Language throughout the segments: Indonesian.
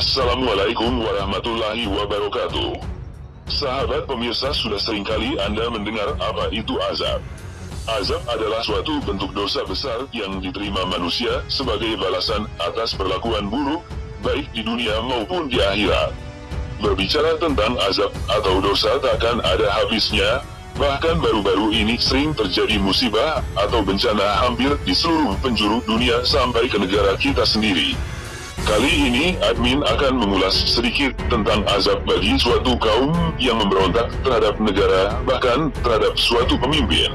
Assalamualaikum warahmatullahi wabarakatuh. Sahabat pemirsa sudah sering kali Anda mendengar apa itu azab. Azab adalah suatu bentuk dosa besar yang diterima manusia sebagai balasan atas perlakuan buruk, baik di dunia maupun di akhirat. Berbicara tentang azab atau dosa takkan ada habisnya, bahkan baru-baru ini sering terjadi musibah atau bencana hampir di seluruh penjuru dunia sampai ke negara kita sendiri. Kali ini, admin akan mengulas sedikit tentang azab bagi suatu kaum yang memberontak terhadap negara, bahkan terhadap suatu pemimpin.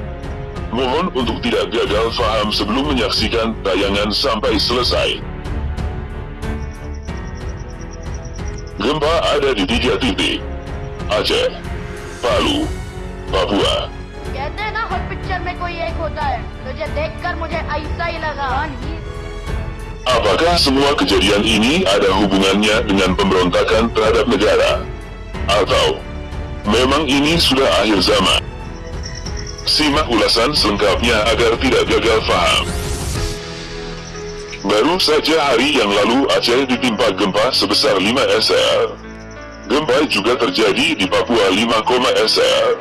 Mohon untuk tidak gagal faham sebelum menyaksikan tayangan sampai selesai. Gempa ada di tiga titik. Aceh, Palu, Papua, कहते हैं ना हर पिक्चर में कोई एक होता है तुझे देखकर मुझे ऐसा ही लगा Apakah semua kejadian ini ada hubungannya dengan pemberontakan terhadap negara? Atau memang ini sudah akhir zaman? Simak ulasan selengkapnya agar tidak gagal paham. Baru saja hari yang lalu Aceh ditimpa gempa sebesar 5 SR. Gempa juga terjadi di Papua 5, SR.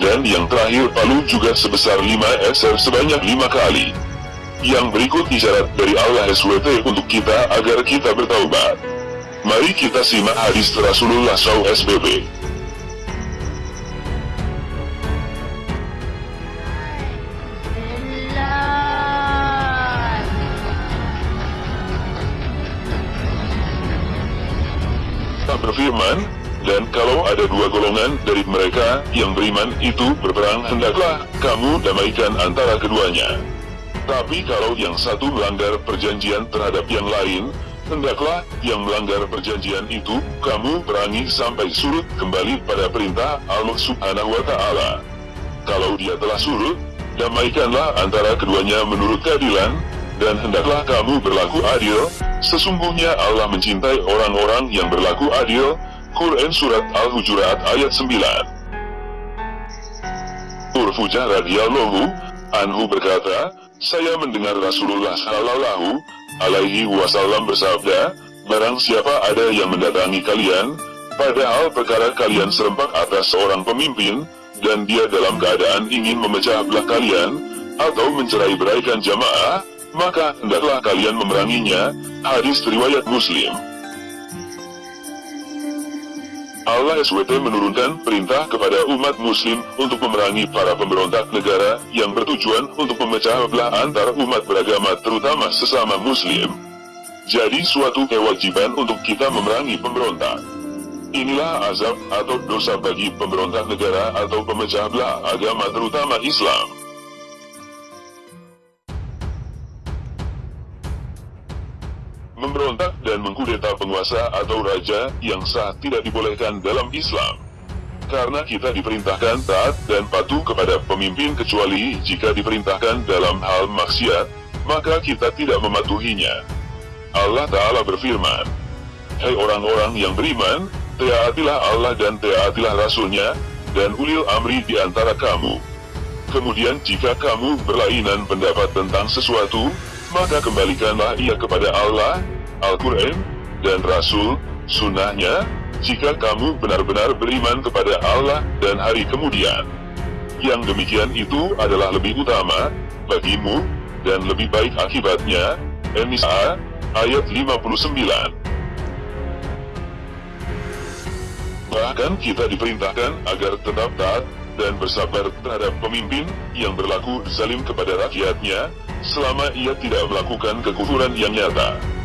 Dan yang terakhir Palu juga sebesar 5 SR sebanyak 5 kali. Yang berikut isyarat dari Allah SWT untuk kita agar kita bertaubat. Mari kita simak hadis Rasulullah SAW berfirman, dan kalau ada dua golongan dari mereka yang beriman itu berperang hendaklah kamu damaikan antara keduanya. Tapi kalau yang satu melanggar perjanjian terhadap yang lain, hendaklah yang melanggar perjanjian itu, kamu perangi sampai surut kembali pada perintah Allah subhanahu wa ta'ala. Kalau dia telah surut, damaikanlah antara keduanya menurut keadilan, dan hendaklah kamu berlaku adil, sesungguhnya Allah mencintai orang-orang yang berlaku adil, Quran Surat Al-Hujurat ayat 9 Urfujah radhiyallahu anhu berkata, saya mendengar Rasulullah Shallallahu Alaihi Wasallam bersabda, barang siapa ada yang mendatangi kalian, padahal perkara kalian serempak atas seorang pemimpin, dan dia dalam keadaan ingin memecah belah kalian, atau mencerai beraikan jamaah, maka hendaklah kalian memeranginya. Hadis riwayat Muslim. Allah SWT menurunkan perintah kepada umat muslim untuk memerangi para pemberontak negara yang bertujuan untuk memecah belah antar umat beragama terutama sesama muslim. Jadi suatu kewajiban untuk kita memerangi pemberontak. Inilah azab atau dosa bagi pemberontak negara atau pemecah belah agama terutama Islam. Memberontak dan mengkudeta penguasa atau raja yang sah tidak dibolehkan dalam Islam. Karena kita diperintahkan taat dan patuh kepada pemimpin kecuali jika diperintahkan dalam hal maksiat, maka kita tidak mematuhinya. Allah Ta'ala berfirman, Hai orang-orang yang beriman, taatilah Allah dan taatilah Rasulnya, dan ulil amri di antara kamu. Kemudian jika kamu berlainan pendapat tentang sesuatu, maka kembalikanlah ia kepada Allah, Al-Quran, dan Rasul, sunnahnya, jika kamu benar-benar beriman kepada Allah dan hari kemudian. Yang demikian itu adalah lebih utama, bagimu, dan lebih baik akibatnya, An-Nisa, ayat 59. Bahkan kita diperintahkan agar tetap taat dan bersabar terhadap pemimpin yang berlaku zalim kepada rakyatnya, selama ia tidak melakukan kekufuran yang nyata.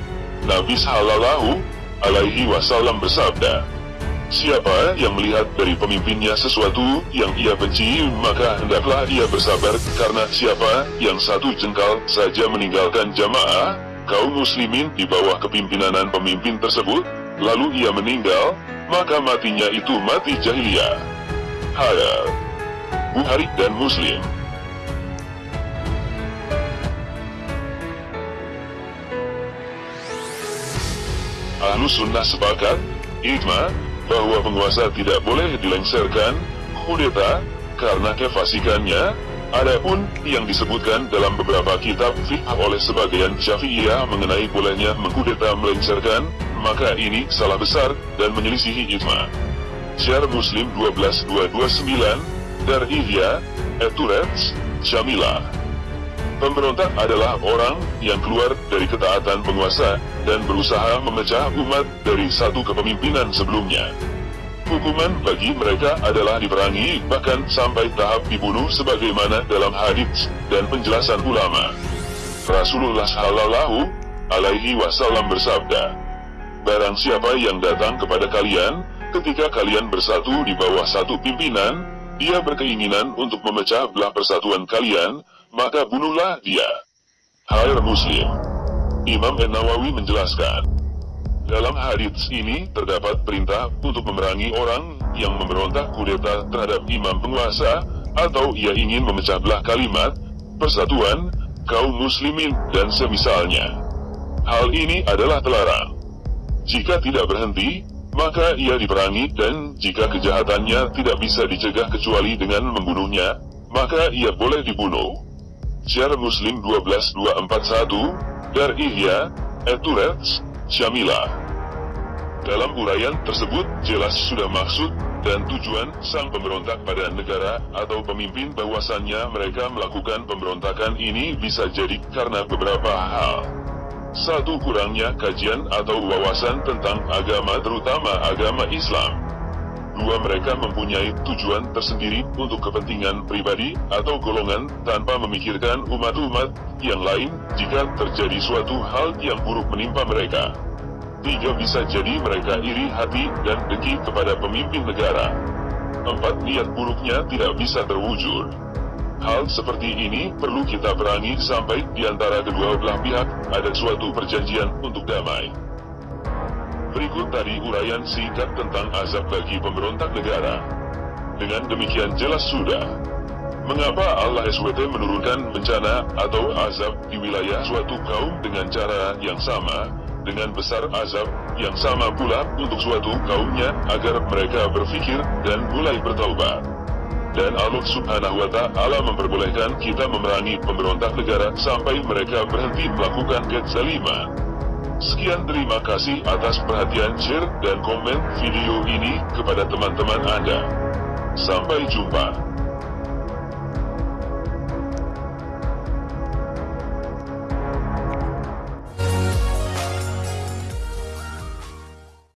Nabi Sallallahu Alaihi Wasallam bersabda, Siapa yang melihat dari pemimpinnya sesuatu yang ia benci, maka hendaklah ia bersabar, karena siapa yang satu jengkal saja meninggalkan jamaah, kaum muslimin di bawah kepimpinan pemimpin tersebut, lalu ia meninggal, maka matinya itu mati jahiliyah. Hadar Bukhari dan Muslim Ahlu sunnah sepakat, ijma, bahwa penguasa tidak boleh dilengsarkan, kudeta, karena kefasikannya, adapun yang disebutkan dalam beberapa kitab fiqh oleh sebagian syafi'iyah mengenai bolehnya mengkudeta melengsarkan, maka ini salah besar dan menyelisihi ijma. Syiar Muslim 12229, Dar Ihya, Eturets, Syamila. Pemberontak adalah orang yang keluar dari ketaatan penguasa dan berusaha memecah umat dari satu kepemimpinan sebelumnya. Hukuman bagi mereka adalah diperangi bahkan sampai tahap dibunuh sebagaimana dalam hadits dan penjelasan ulama. Rasulullah Shallallahu alaihi wasallam bersabda, Barang siapa yang datang kepada kalian ketika kalian bersatu di bawah satu pimpinan, dia berkeinginan untuk memecah belah persatuan kalian, maka bunuhlah dia. Hair Muslim Imam An-Nawawi menjelaskan, dalam hadits ini terdapat perintah untuk memerangi orang yang memberontak kudeta terhadap imam penguasa atau ia ingin memecah belah kalimat, persatuan, kaum muslimin dan semisalnya. Hal ini adalah terlarang. Jika tidak berhenti, maka ia diperangi dan jika kejahatannya tidak bisa dicegah kecuali dengan membunuhnya, maka ia boleh dibunuh. Syiar Muslim 12241, Dar Ihya, Eturets, Syamila. Dalam uraian tersebut jelas sudah maksud dan tujuan sang pemberontak pada negara atau pemimpin bahwasannya mereka melakukan pemberontakan ini bisa jadi karena beberapa hal. Satu kurangnya kajian atau wawasan tentang agama terutama agama Islam. Dua mereka mempunyai tujuan tersendiri untuk kepentingan pribadi atau golongan tanpa memikirkan umat-umat yang lain jika terjadi suatu hal yang buruk menimpa mereka. Tiga bisa jadi mereka iri hati dan dengki kepada pemimpin negara. Empat niat buruknya tidak bisa terwujud. Hal seperti ini perlu kita perangi sampai di antara kedua belah pihak ada suatu perjanjian untuk damai. Berikut tadi uraian singkat tentang azab bagi pemberontak negara. Dengan demikian jelas sudah. Mengapa Allah SWT menurunkan bencana atau azab di wilayah suatu kaum dengan cara yang sama, dengan besar azab yang sama pula untuk suatu kaumnya agar mereka berfikir dan mulai bertaubat. Dan Allah subhanahu wa ta'ala memperbolehkan kita memerangi pemberontak negara sampai mereka berhenti melakukan kezaliman. Sekian terima kasih atas perhatian share dan komen video ini kepada teman-teman Anda. Sampai jumpa.